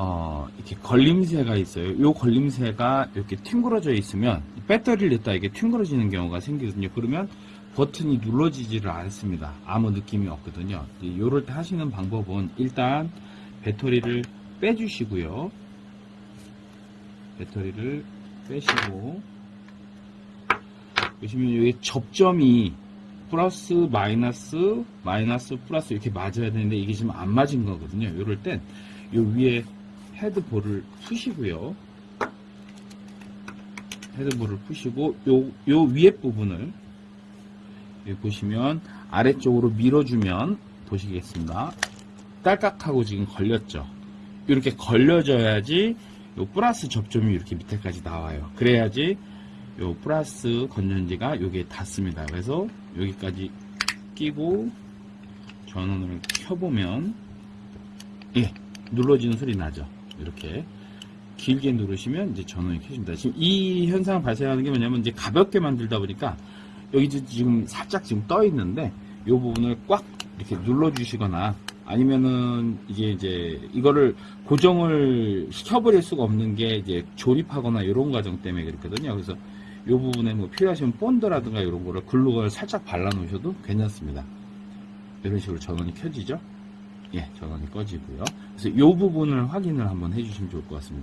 어, 이렇게 걸림새가 있어요. 이 걸림새가 이렇게 튕그러져 있으면 배터리를 넣다 이게 튕그러지는 경우가 생기거든요. 그러면 버튼이 눌러지지를 않습니다. 아무 느낌이 없거든요. 이럴 때 하시는 방법은 일단 배터리를 빼주시고요. 배터리를 빼시고 보시면 여기 접점이 플러스 마이너스 마이너스 플러스 이렇게 맞아야 되는데 이게 지금 안 맞은 거거든요. 이럴 땐 요 위에 헤드볼을 푸시고요. 헤드볼을 푸시고 요, 요 위에 부분을 보시면 아래쪽으로 밀어주면 보시겠습니다. 딸깍하고 지금 걸렸죠. 이렇게 걸려져야지 요 플러스 접점이 이렇게 밑에까지 나와요. 그래야지 요 플러스 건전지가 여기에 닿습니다. 그래서 여기까지 끼고 전원을 켜보면 예 눌러지는 소리 나죠. 이렇게 길게 누르시면 이제 전원이 켜집니다. 지금 이 현상 발생하는 게 뭐냐면 이제 가볍게 만들다 보니까 여기 지금 살짝 지금 떠 있는데 이 부분을 꽉 이렇게 눌러 주시거나 아니면은 이게 이제 이거를 고정을 시켜버릴 수가 없는 게 이제 조립하거나 이런 과정 때문에 그렇거든요. 그래서 이 부분에 뭐 필요하시면 본드라든가 이런 거를 글루건을 살짝 발라 놓으셔도 괜찮습니다. 이런 식으로 전원이 켜지죠? 예, 전원이 꺼지고요. 그래서 이 부분을 확인을 한번 해주시면 좋을 것 같습니다.